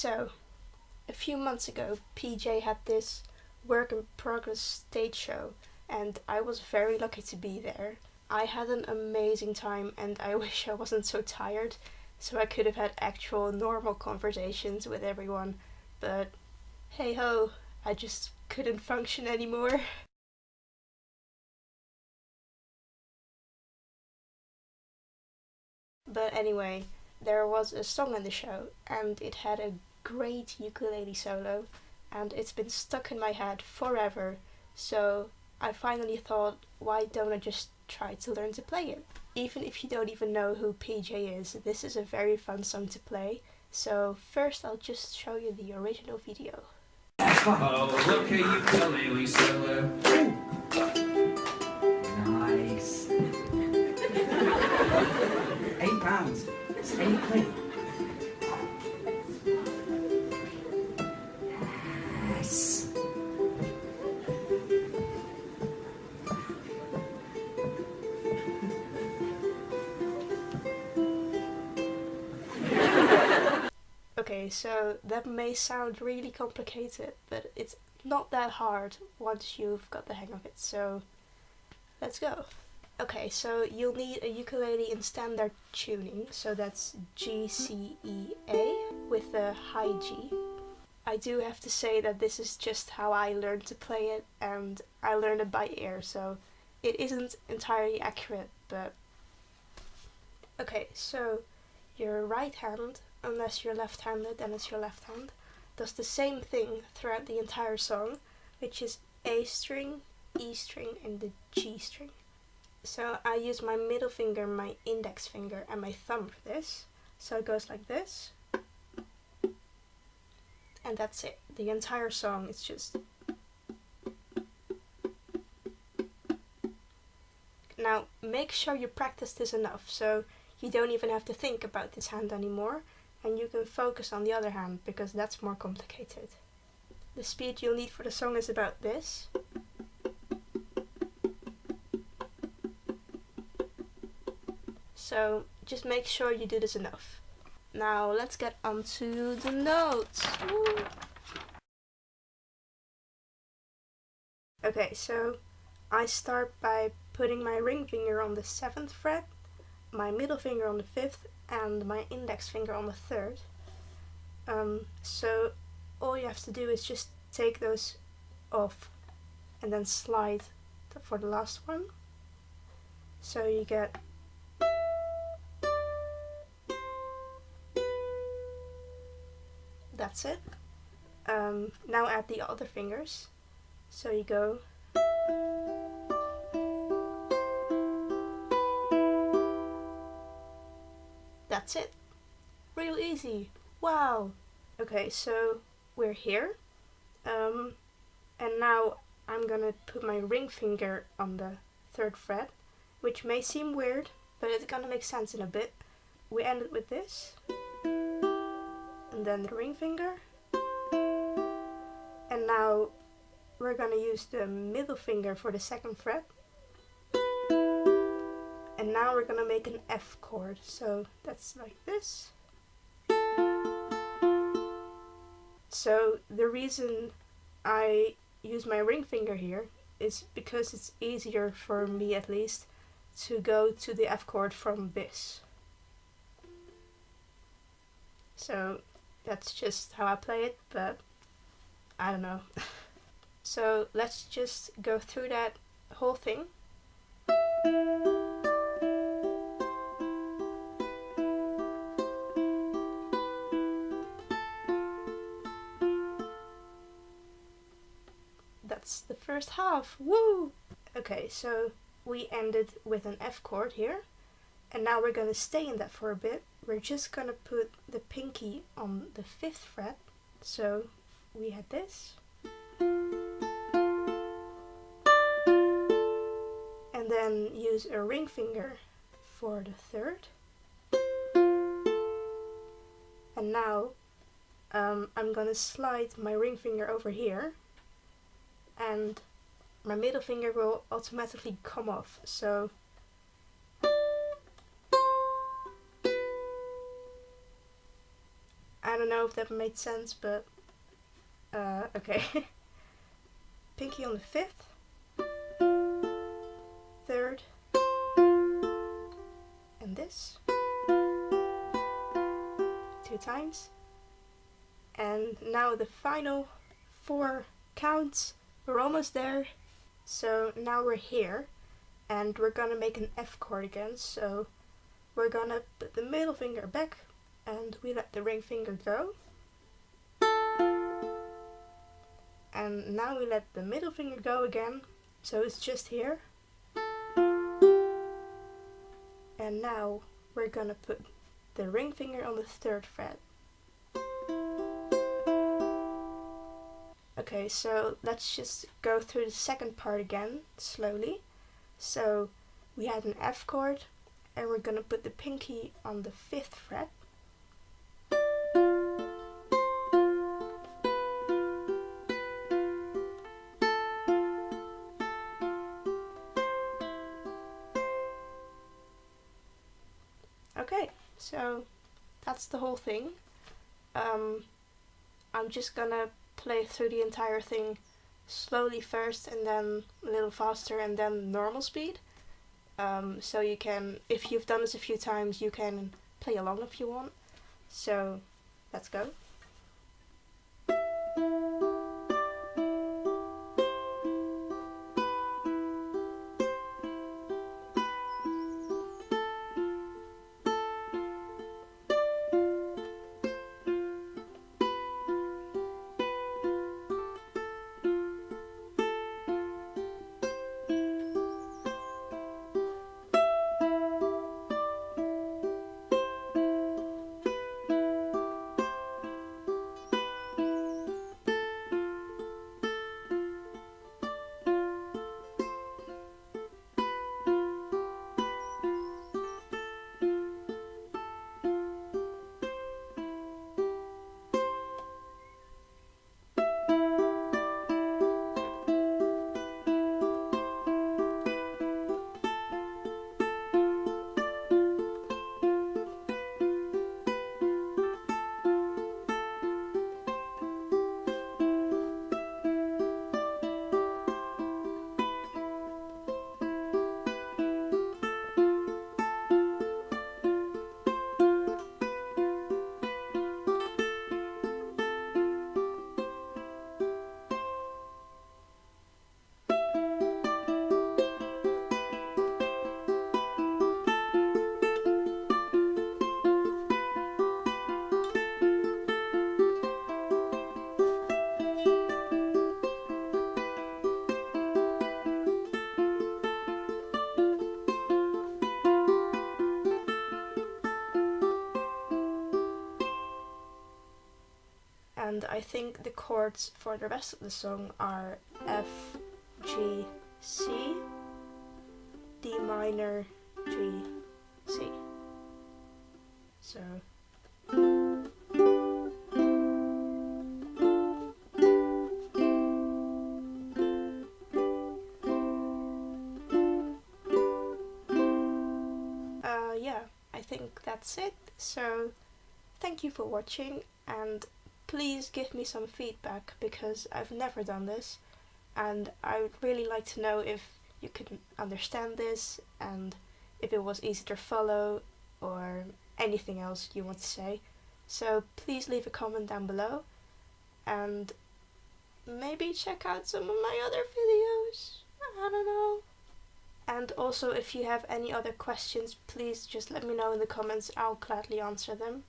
So, a few months ago, PJ had this work in progress stage show, and I was very lucky to be there. I had an amazing time, and I wish I wasn't so tired, so I could have had actual normal conversations with everyone, but hey ho, I just couldn't function anymore. But anyway, there was a song in the show and it had a great ukulele solo and it's been stuck in my head forever so I finally thought why don't I just try to learn to play it. Even if you don't even know who PJ is, this is a very fun song to play. So first I'll just show you the original video. Oh, look at. Quid. Yes. Okay, so that may sound really complicated, but it's not that hard once you've got the hang of it, so let's go. Okay, so you'll need a ukulele in standard tuning, so that's G, C, E, A with a high G. I do have to say that this is just how I learned to play it, and I learned it by ear, so it isn't entirely accurate, but... Okay, so your right hand unless you're left-handed, then it's your left hand, does the same thing throughout the entire song, which is A string, E string, and the G string. So I use my middle finger, my index finger, and my thumb for this. So it goes like this. And that's it. The entire song is just... Now, make sure you practice this enough, so you don't even have to think about this hand anymore and you can focus on the other hand because that's more complicated. The speed you'll need for the song is about this. So just make sure you do this enough. Now let's get onto the notes. Woo. Okay, so I start by putting my ring finger on the 7th fret, my middle finger on the 5th and my index finger on the third. Um, so all you have to do is just take those off and then slide for the last one. So you get that's it. Um, now add the other fingers. So you go that's it. Real easy. Wow. Okay, so we're here. Um, and now I'm gonna put my ring finger on the third fret, which may seem weird, but it's gonna make sense in a bit. We end it with this, and then the ring finger, and now we're gonna use the middle finger for the second fret, and now we're gonna make an F chord. So that's like this. So the reason I use my ring finger here is because it's easier for me at least to go to the F chord from this. So that's just how I play it, but I don't know. so let's just go through that whole thing. that's the first half. Woo! Okay, so we ended with an F chord here. And now we're to stay in that for a bit. We're just to put the pinky on the 5th fret. So we had this. And then use a ring finger for the third. And now um, I'm to slide my ring finger over here and my middle finger will automatically come off. So know if that made sense, but uh, okay. Pinky on the fifth, third, and this two times. And now the final four counts. We're almost there. So now we're here and we're gonna make an F chord again. So we're gonna put the middle finger back and we let the ring finger go. And now we let the middle finger go again. So it's just here. And now we're gonna put the ring finger on the third fret. Okay, so let's just go through the second part again, slowly. So we had an F chord, and we're gonna put the pinky on the fifth fret. So that's the whole thing. Um, I'm just gonna play through the entire thing slowly first and then a little faster and then normal speed. Um, so you can, if you've done this a few times, you can play along if you want. So let's go. And I think the chords for the rest of the song are F, G, C, D minor, G, C. So. Uh, yeah, I think that's it. So, thank you for watching and please give me some feedback because I've never done this and I would really like to know if you could understand this and if it was easy to follow or anything else you want to say. So please leave a comment down below and maybe check out some of my other videos. I don't know. And also if you have any other questions please just let me know in the comments, I'll gladly answer them.